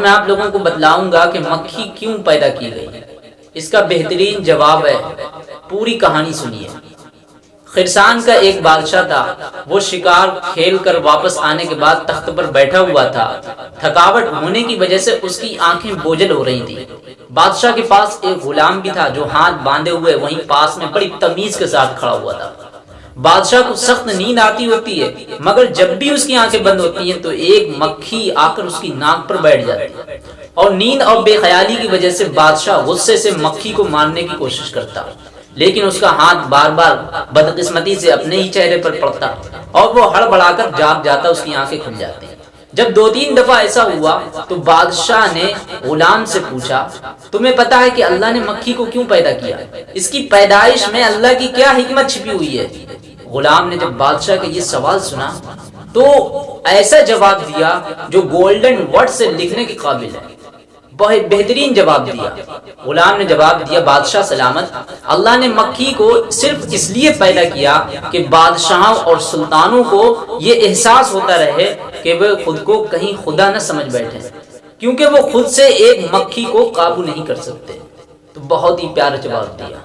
मैं आप लोगों को बतलाऊँगा कि मक्खी क्यों पैदा की गई इसका बेहतरीन जवाब है, पूरी कहानी सुनिए। खिरसान का एक बादशाह था, वो शिकार खेल कर वापस आने के बाद तख्त पर बैठा हुआ था। थकावट होने की वजह से उसकी आँखें बोझल हो रही थी। बादशाह के पास एक गुलाम भी था, जो हाथ बांधे हुए वहीं पास में बड़ी तमीज के साथ खड़ा हुआ था। बादशाह को सख्त नींद आती होती है, मगर जब भी उसकी आँखें बंद होती हैं तो एक मक्खी आकर उसकी नाक पर बैठ जाती है। और नींद और बेख्याली की वजह से बादशाह गुस्से से मक्खी को मारने की कोशिश करता। लेकिन उसका हाथ बार बार बदकिस्मती से अपने ही चेहरे पर पड़ता, और वो हड़बड़ाकर जाग जाता, उसकी आँखें खुल जाती जब दो तीन दफ़ा ऐसा हुआ तो बादशाह ने गुलाम से पूछा, तुम्हें पता है कि अल्लाह ने मक्खी को क्यों पैदा किया? इसकी पैदाइश में अल्लाह की क्या हिकमत छिपी हुई है? गुलाम ने जब बादशाह का ये सवाल सुना तो ऐसा जवाब दिया, जो गोल्डन वर्ड से लिखने के काबिल है। बहुत बेहतरीन जवाब दिया। गुलाम ने जवाब दिया, बादशाह सलामत। अल्लाह ने मक्खी को सिर्फ़ इसलिए पैदा किया कि बादशाहों और सुल्तानों को ये एहसास होता रहे कि वे खुद को कहीं खुदा न समझ बैठे, क्योंकि वो खुद से एक मक्खी को काबू नहीं कर सकते। तो बहुत ही प्यारा जवाब दिया।